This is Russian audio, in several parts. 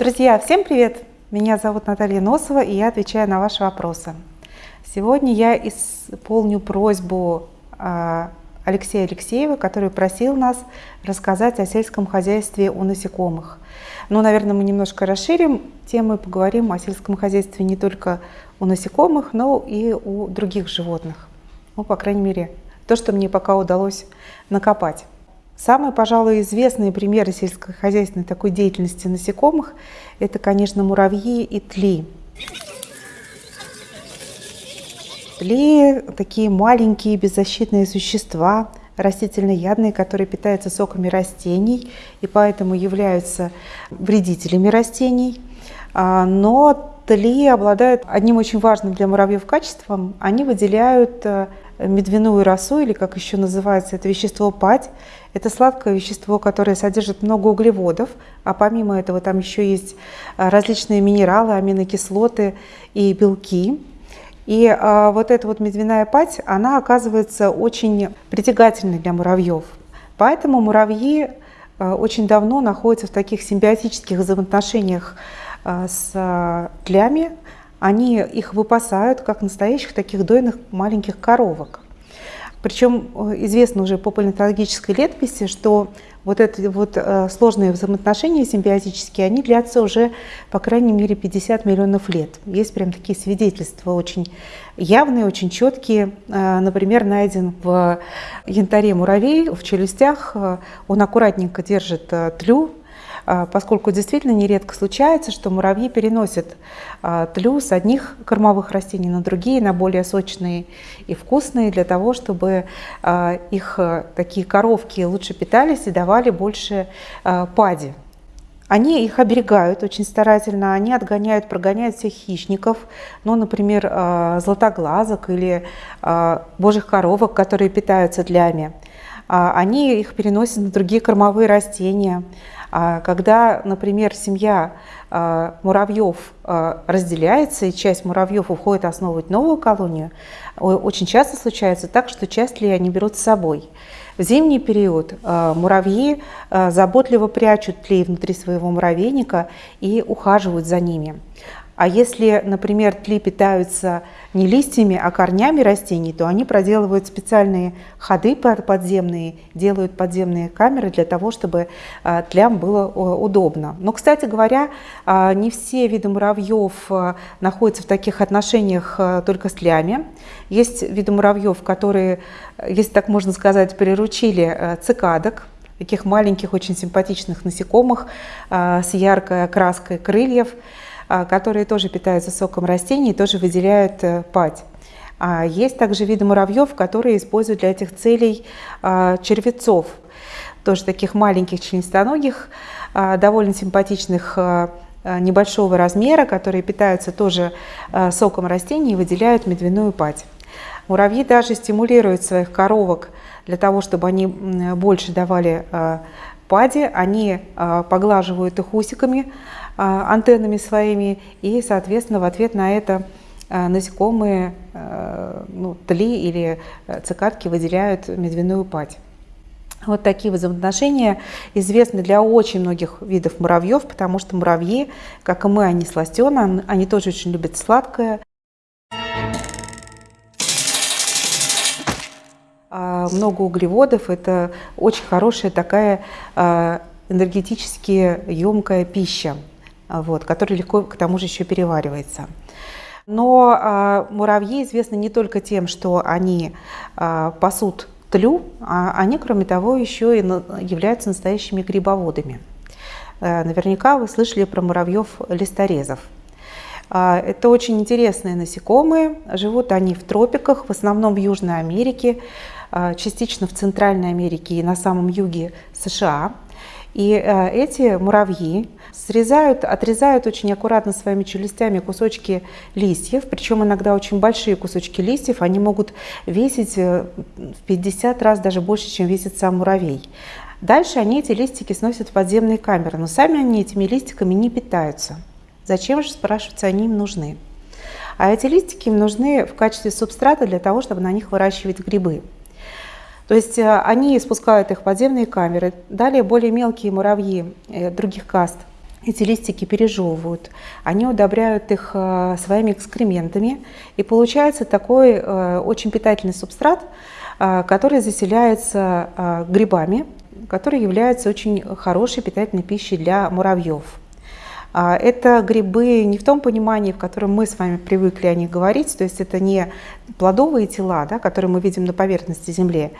Друзья, всем привет! Меня зовут Наталья Носова, и я отвечаю на ваши вопросы. Сегодня я исполню просьбу а, Алексея Алексеева, который просил нас рассказать о сельском хозяйстве у насекомых. Ну, наверное, мы немножко расширим тему и поговорим о сельском хозяйстве не только у насекомых, но и у других животных. Ну, по крайней мере, то, что мне пока удалось накопать. Самые, пожалуй, известные примеры сельскохозяйственной такой деятельности насекомых – это, конечно, муравьи и тли. Тли – такие маленькие беззащитные существа, растительноядные, которые питаются соками растений и поэтому являются вредителями растений. А, но тли обладают одним очень важным для муравьев качеством. Они выделяют э, медвяную росу, или как еще называется это вещество падь. Это сладкое вещество, которое содержит много углеводов, а помимо этого там еще есть а, различные минералы, аминокислоты и белки. И а, вот эта вот медвяная падь, она оказывается очень притягательной для муравьев. Поэтому муравьи очень давно находятся в таких симбиотических взаимоотношениях с тлями, они их выпасают, как настоящих таких дойных маленьких коровок. Причем э, известно уже по палеонтологической летописи, что вот эти вот э, сложные взаимоотношения симбиотические, они длятся уже, по крайней мере, 50 миллионов лет. Есть прям такие свидетельства очень явные, очень четкие. Э, например, найден в янтаре муравей в челюстях. Он аккуратненько держит тлю а, поскольку действительно нередко случается, что муравьи переносят а, тлю с одних кормовых растений на другие, на более сочные и вкусные, для того, чтобы а, их такие коровки лучше питались и давали больше пади. Они их оберегают очень старательно, они отгоняют, прогоняют всех хищников, ну, например, златоглазок или божьих коровок, которые питаются длями. Они их переносят на другие кормовые растения. А когда, например, семья а, муравьев а, разделяется, и часть муравьев уходит основывать новую колонию, очень часто случается так, что часть ли они берут с собой. В зимний период муравьи заботливо прячут тлей внутри своего муравейника и ухаживают за ними. А если, например, тли питаются не листьями, а корнями растений, то они проделывают специальные ходы подземные, делают подземные камеры для того, чтобы а, тлям было удобно. Но, кстати говоря, а, не все виды муравьев а, находятся в таких отношениях только с тлями. Есть виды муравьев, которые, если так можно сказать, приручили цикадок, таких маленьких, очень симпатичных насекомых с яркой окраской крыльев. А, которые тоже питаются соком растений и тоже выделяют э, падь. А есть также виды муравьев, которые используют для этих целей а, червецов, тоже таких маленьких членистоногих, довольно симпатичных небольшого размера, которые питаются тоже соком растений и выделяют медвяную падь. Муравьи даже стимулируют своих коровок для того, чтобы они больше давали пади, они поглаживают их усиками, а, антеннами своими, и, соответственно, в ответ на это а, насекомые, а, ну, тли или цикадки выделяют медвяную падь. Вот такие взаимоотношения известны для очень многих видов муравьев, потому что муравьи, как и мы, они сластены, они тоже очень любят сладкое. Много углеводов – это очень хорошая такая энергетически емкая пища вот, который легко к тому же еще переваривается. Но а, муравьи известны не только тем, что они а, пасут тлю, а они, кроме того, еще и являются настоящими грибоводами. А, наверняка вы слышали про муравьев-листорезов. А, это очень интересные насекомые, живут они в тропиках, в основном в Южной Америке, а, частично в Центральной Америке и на самом юге США. И э, эти муравьи срезают, отрезают очень аккуратно своими челюстями кусочки листьев, причем иногда очень большие кусочки листьев, они могут весить э, в 50 раз даже больше, чем весит сам муравей. Дальше они эти листики сносят в подземные камеры, но сами они этими листиками не питаются. Зачем же, спрашивается, они им нужны? А эти листики им нужны в качестве субстрата для того, чтобы на них выращивать грибы. То есть э, они спускают их в подземные камеры. Далее более мелкие муравьи э, других каст, эти листики пережевывают, они удобряют их э, своими экскрементами, и получается такой очень питательный субстрат, который заселяется грибами, который является очень хорошей питательной пищей для муравьев. А, это грибы не в том понимании, в котором мы с вами привыкли о них говорить, то есть это не плодовые тела, да, которые мы видим на поверхности Земли,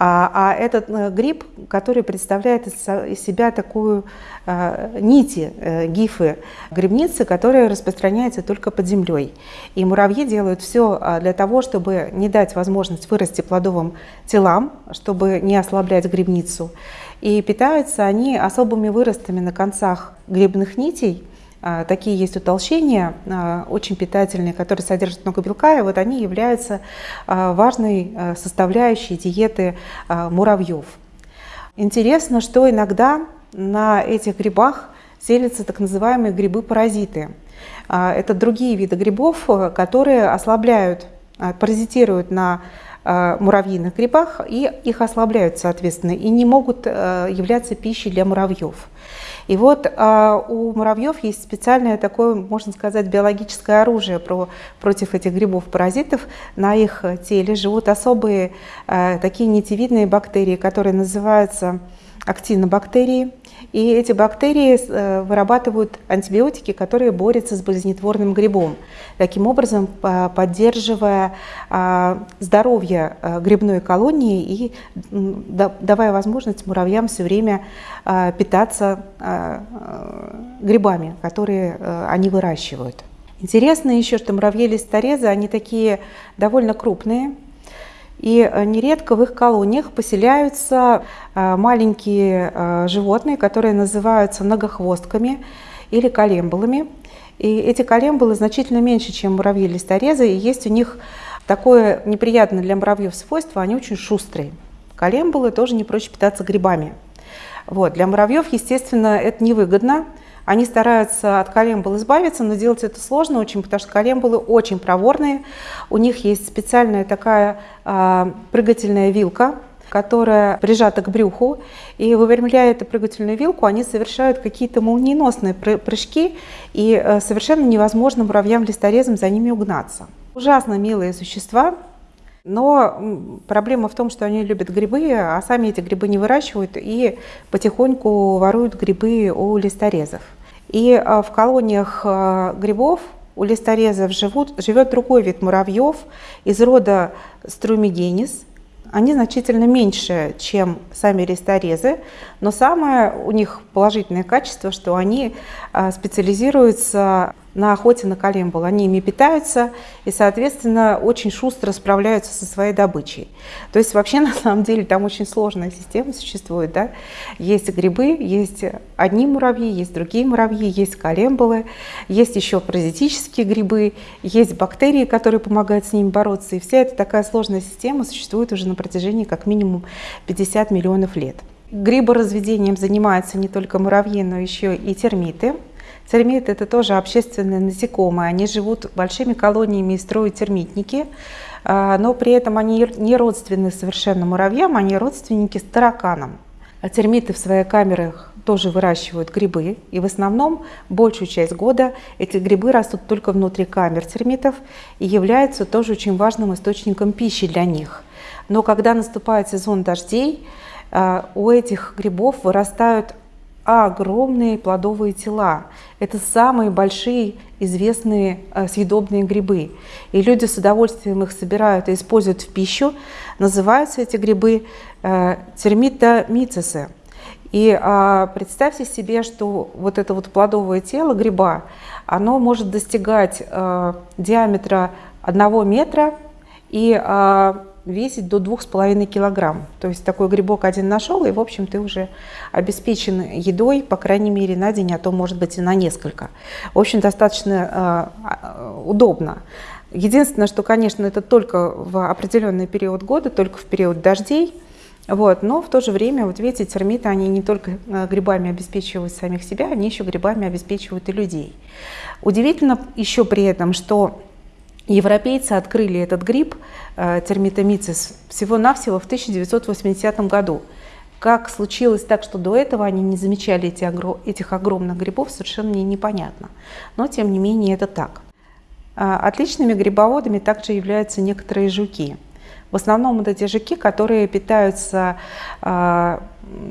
а, а этот э, гриб, который представляет из себя такую а, нити, э, гифы, грибницы, которые распространяются только под землей. И муравьи делают все а, для того, чтобы не дать возможность вырасти плодовым телам, чтобы не ослаблять грибницу. И питаются они особыми выростами на концах грибных нитей, а, Такие есть утолщения, а, очень питательные, которые содержат много белка, и вот они являются а, важной составляющей диеты муравьев. Интересно, что иногда на этих грибах селятся так называемые грибы-паразиты. Это другие виды грибов, которые ослабляют, паразитируют на муравьиных грибах и их ослабляют, соответственно, и не могут являться пищей для муравьев. И вот э, у муравьев есть специальное такое, можно сказать, биологическое оружие про, против этих грибов-паразитов. На их теле живут особые э, такие нитевидные бактерии, которые называются актинобактерии. И эти бактерии э, вырабатывают антибиотики, которые борются с болезнетворным грибом, таким образом поддерживая а, здоровье э, грибной колонии и давая возможность муравьям все время а, питаться а, грибами, которые э, они выращивают. Интересно еще, что муравьи-листорезы, они такие довольно крупные, и э, нередко в их колониях поселяются э, маленькие э, животные, которые называются многохвостками или колембулами. И эти колембулы значительно меньше, чем муравьи-листорезы, и есть у них такое неприятное для муравьев свойство, они очень шустрые. Колембулы тоже не проще питаться грибами. Вот. Для муравьев, естественно, это невыгодно, они стараются от колембул избавиться, но делать это сложно очень, потому что колембулы очень проворные. У них есть специальная такая э, прыгательная вилка, которая прижата к брюху, и выпрямляя эту прыгательную вилку, они совершают какие-то молниеносные прыжки, и э, совершенно невозможно муравьям-листорезам за ними угнаться. Ужасно милые существа, но проблема в том, что они любят грибы, а сами эти грибы не выращивают и потихоньку воруют грибы у листорезов. И а, в колониях а, грибов у листорезов живут, живет другой вид муравьев из рода струмигенис. Они значительно меньше, чем сами листорезы, но самое у них положительное качество, что они а, специализируются на охоте на колембул. Они ими питаются и, соответственно, очень шустро справляются со своей добычей. То есть вообще, на самом деле, там очень сложная система существует. Да? Есть грибы, есть одни муравьи, есть другие муравьи, есть колембулы, есть еще паразитические грибы, есть бактерии, которые помогают с ними бороться. И вся эта такая сложная система существует уже на протяжении как минимум 50 миллионов лет. Гриборазведением занимаются не только муравьи, но еще и термиты. Термиты – это тоже общественные насекомые. Они живут большими колониями и строят термитники, а, но при этом они не родственны совершенно муравьям, они родственники с тараканам. А термиты в своих камерах тоже выращивают грибы, и в основном большую часть года эти грибы растут только внутри камер термитов и являются тоже очень важным источником пищи для них. Но когда наступает сезон дождей, а, у этих грибов вырастают огромные плодовые тела. Это самые большие известные э, съедобные грибы. И люди с удовольствием их собирают и используют в пищу. Называются эти грибы э, термитомицесы. И а, представьте себе, что вот это вот плодовое тело гриба, оно может достигать а, диаметра 1 метра и а, весить до 2,5 килограмм. То есть такой грибок один нашел, и, в общем, ты уже обеспечен едой, по крайней мере, на день, а то, может быть, и на несколько. В общем, достаточно э, удобно. Единственное, что, конечно, это только в определенный период года, только в период дождей, вот, но в то же время, вот видите, термиты, они не только а, грибами обеспечивают самих себя, они еще грибами обеспечивают и людей. Удивительно еще при этом, что Европейцы открыли этот гриб, э, термитомицис, всего-навсего в 1980 году. Как случилось так, что до этого они не замечали эти, этих огромных грибов, совершенно мне непонятно. Но, тем не менее, это так. А, отличными грибоводами также являются некоторые жуки. В основном это те жуки, которые питаются э,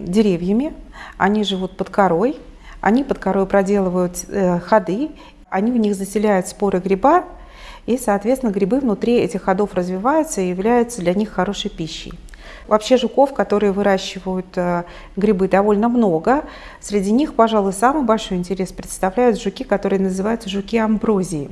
деревьями, они живут под корой, они под корой проделывают э, ходы, они в них заселяют споры гриба, и, соответственно, грибы внутри этих ходов развиваются и являются для них хорошей пищей. Вообще жуков, которые выращивают э, грибы, довольно много. Среди них, пожалуй, самый большой интерес представляют жуки, которые называются жуки амброзии.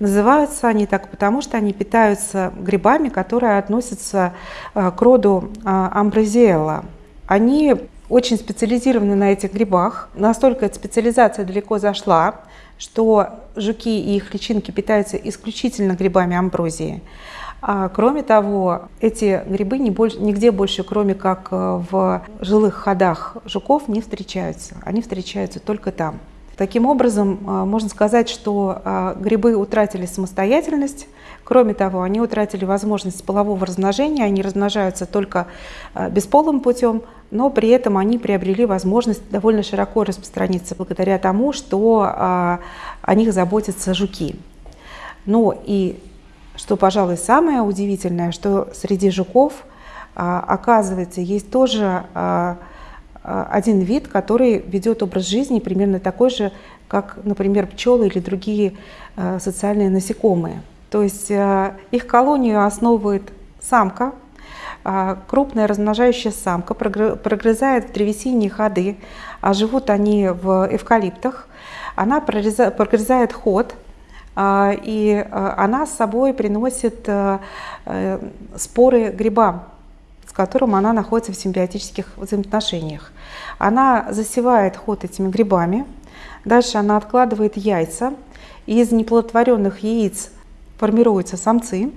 Называются они так потому, что они питаются грибами, которые относятся э, к роду э, амброзиэлла. Они очень специализированы на этих грибах. Настолько эта специализация далеко зашла, что жуки и их личинки питаются исключительно грибами амброзии. А, кроме того, эти грибы нигде больше, кроме как э, в жилых ходах жуков, не встречаются. Они встречаются только там. Таким образом, э, можно сказать, что э, грибы утратили самостоятельность. Кроме того, они утратили возможность полового размножения, они размножаются только бесполым путем, но при этом они приобрели возможность довольно широко распространиться благодаря тому, что о них заботятся жуки. Ну и что, пожалуй, самое удивительное, что среди жуков, а, оказывается, есть тоже а, а, один вид, который ведет образ жизни примерно такой же, как, например, пчелы или другие социальные насекомые. То есть их колонию основывает самка, крупная размножающая самка, прогрызает в древесине ходы, а живут они в эвкалиптах. Она прогрызает ход, а, и а, она с собой приносит э, споры гриба, с которым она находится в симбиотических взаимоотношениях. Она засевает ход этими грибами, дальше она откладывает яйца, из неплодотворенных яиц формируются самцы,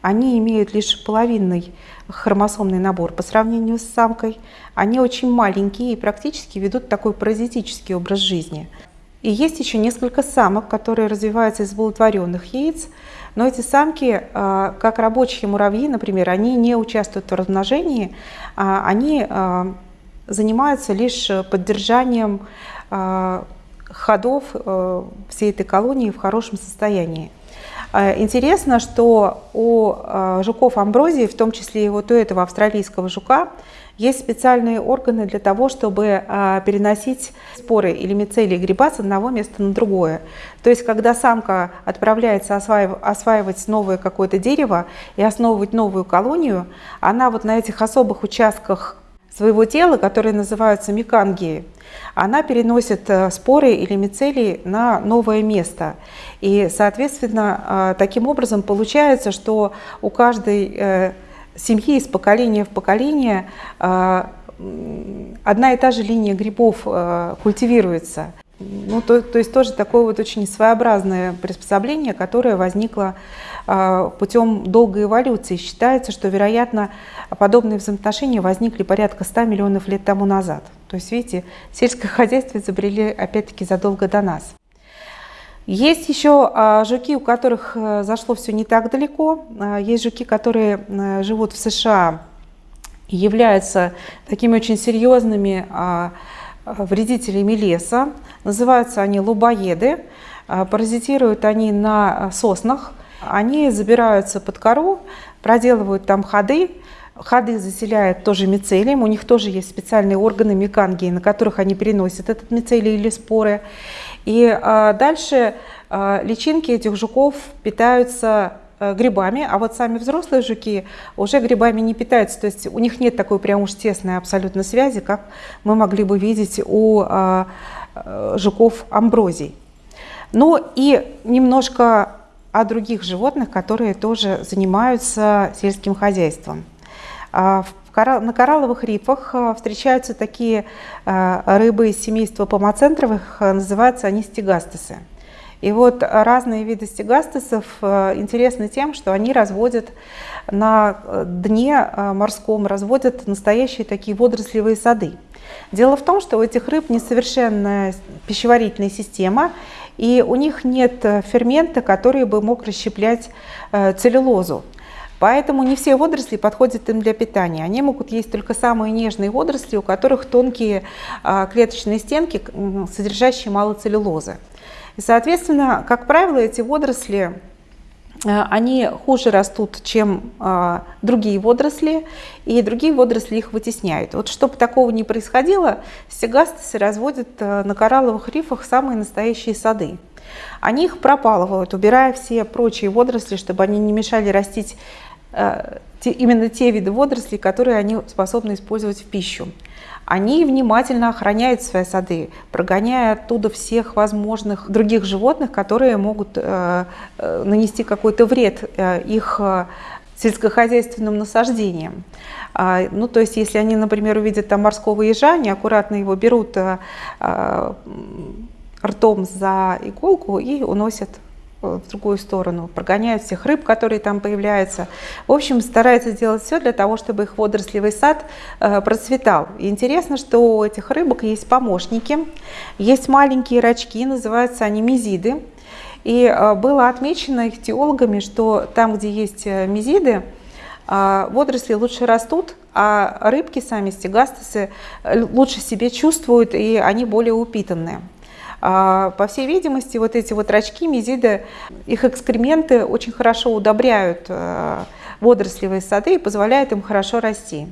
они имеют лишь половинный хромосомный набор по сравнению с самкой. Они очень маленькие и практически ведут такой паразитический образ жизни. И есть еще несколько самок, которые развиваются из оплодотворенных яиц, но эти самки, а, как рабочие муравьи, например, они не участвуют в размножении, а они а, занимаются лишь поддержанием ходов всей этой колонии в хорошем состоянии. Интересно, что у жуков амброзии, в том числе и вот у этого австралийского жука, есть специальные органы для того, чтобы а, переносить споры или мицелии гриба с одного места на другое. То есть, когда самка отправляется осваивать новое какое-то дерево и основывать новую колонию, она вот на этих особых участках своего тела, которые называются микангии, она переносит э, споры или мицелии на новое место. И, соответственно, а, таким образом получается, что у каждой э, семьи из поколения в поколение а, одна и та же линия грибов а, культивируется. Ну, то, то есть тоже такое вот очень своеобразное приспособление, которое возникло э, путем долгой эволюции. Считается, что, вероятно, подобные взаимоотношения возникли порядка 100 миллионов лет тому назад. То есть, видите, сельское хозяйство изобрели опять-таки задолго до нас. Есть еще а, жуки, у которых э, зашло все не так далеко. А, есть жуки, которые э, живут в США и являются такими очень серьезными а, вредителями леса. Называются они лубоеды. Паразитируют они на соснах. Они забираются под кору, проделывают там ходы, Ходы заселяют тоже мицелием, у них тоже есть специальные органы микангии, на которых они переносят этот мицелий или споры. И а, дальше а, личинки этих жуков питаются а, грибами, а вот сами взрослые жуки уже грибами не питаются, то есть у них нет такой прям уж тесной абсолютно связи, как мы могли бы видеть у а, а, жуков амброзий. Ну и немножко о других животных, которые тоже занимаются сельским хозяйством. В на коралловых рифах э, встречаются такие э, рыбы из семейства помоцентровых, э, называются они стегастесы. И вот разные виды стегастесов интересны тем, что они разводят на дне морском, разводят настоящие такие водорослевые сады. Дело в том, что у этих рыб несовершенная пищеварительная система, и у них нет фермента, который бы мог расщеплять целлюлозу. Поэтому не все водоросли подходят им для питания. Они могут есть только самые нежные водоросли, у которых тонкие а, клеточные стенки, содержащие мало целлюлозы. И, соответственно, как правило, эти водоросли Э, они хуже растут, чем э, другие водоросли, и другие водоросли их вытесняют. Вот чтобы такого не происходило, стегастосы разводят на коралловых рифах самые настоящие сады. Они их пропалывают, убирая все прочие водоросли, чтобы они не мешали растить те, именно те виды водорослей, которые они способны использовать в пищу они внимательно охраняют свои сады, прогоняя оттуда всех возможных других животных, которые могут э, э, нанести какой-то вред э, их сельскохозяйственным насаждениям. А, ну, то есть, если они, например, увидят там морского ежа, они аккуратно его берут ртом за иголку и уносят в другую сторону, прогоняют всех рыб, которые там появляются. В общем, стараются сделать все для того, чтобы их водорослевый сад э, процветал. И интересно, что у этих рыбок есть помощники, есть маленькие рачки, называются они мизиды. И э, было отмечено их теологами, что там, где есть э, мизиды, водоросли лучше растут, а рыбки сами, стегастосы, лучше себе чувствуют, и они более упитанные. А, по всей видимости, вот эти вот рачки, мизиды, их экскременты очень хорошо удобряют э, водорослевые сады и позволяют им хорошо расти.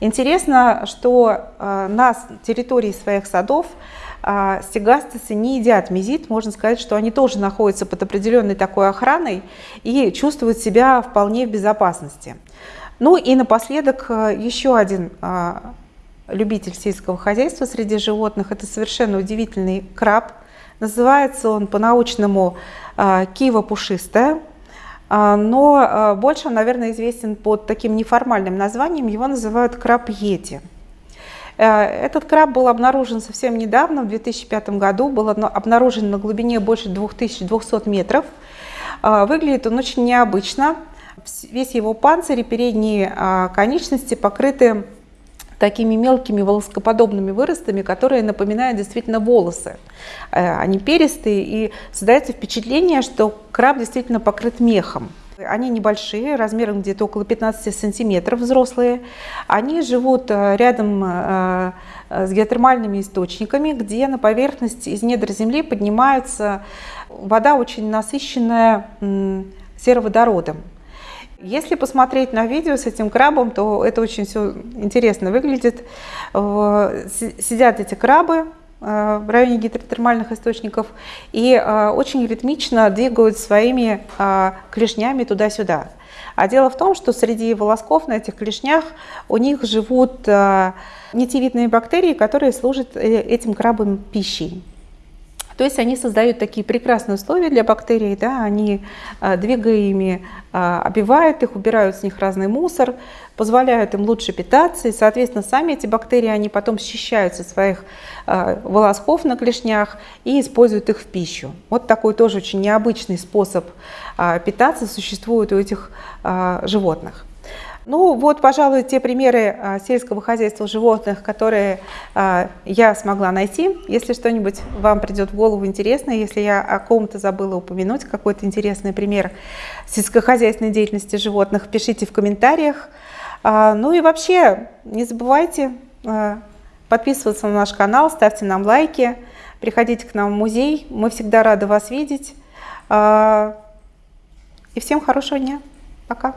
Интересно, что э, на территории своих садов стегастосы не едят мизид, можно сказать, что они тоже находятся под определенной такой охраной и чувствуют себя вполне в безопасности. Ну и напоследок еще один любитель сельского хозяйства среди животных. Это совершенно удивительный краб. Называется он по-научному а, кива пушистая, а, но а, больше он, наверное, известен под таким неформальным названием. Его называют краб йети. Э, этот краб был обнаружен совсем недавно, в 2005 году, был обнаружен на глубине больше 2200 метров. Выглядит он очень необычно. Весь его панцирь и передние конечности покрыты такими мелкими волоскоподобными выростами, которые напоминают действительно волосы. Э, они перистые, и создается впечатление, что краб действительно покрыт мехом. Они небольшие, размером где-то около 15 сантиметров взрослые. Они живут э, рядом э, с геотермальными источниками, где на поверхность из недр земли поднимается вода очень насыщенная сероводородом. Если посмотреть на видео с этим крабом, то это очень все интересно выглядит. Э, сидят эти крабы э, в районе гидротермальных источников и э, очень ритмично двигают своими клешнями туда-сюда. А дело в том, что среди волосков на этих клешнях у них живут нитевидные бактерии, которые служат этим крабам пищей. То есть они создают такие прекрасные условия для бактерий, да, они, а, двигая ими, а, обивают их, убирают с них разный мусор, позволяют им лучше питаться, и, соответственно, сами эти бактерии, они потом счищаются своих а, волосков на клешнях и используют их в пищу. Вот такой тоже очень необычный способ питаться существует у этих животных. Ну вот, пожалуй, те примеры а, сельского хозяйства животных, которые а, я смогла найти. Если что-нибудь вам придет в голову интересное, если я о ком-то забыла упомянуть, какой-то интересный пример сельскохозяйственной деятельности животных, пишите в комментариях. А, ну и вообще, не забывайте подписываться на наш канал, ставьте нам лайки, приходите к нам в музей, мы всегда рады вас видеть. И всем хорошего дня. Пока.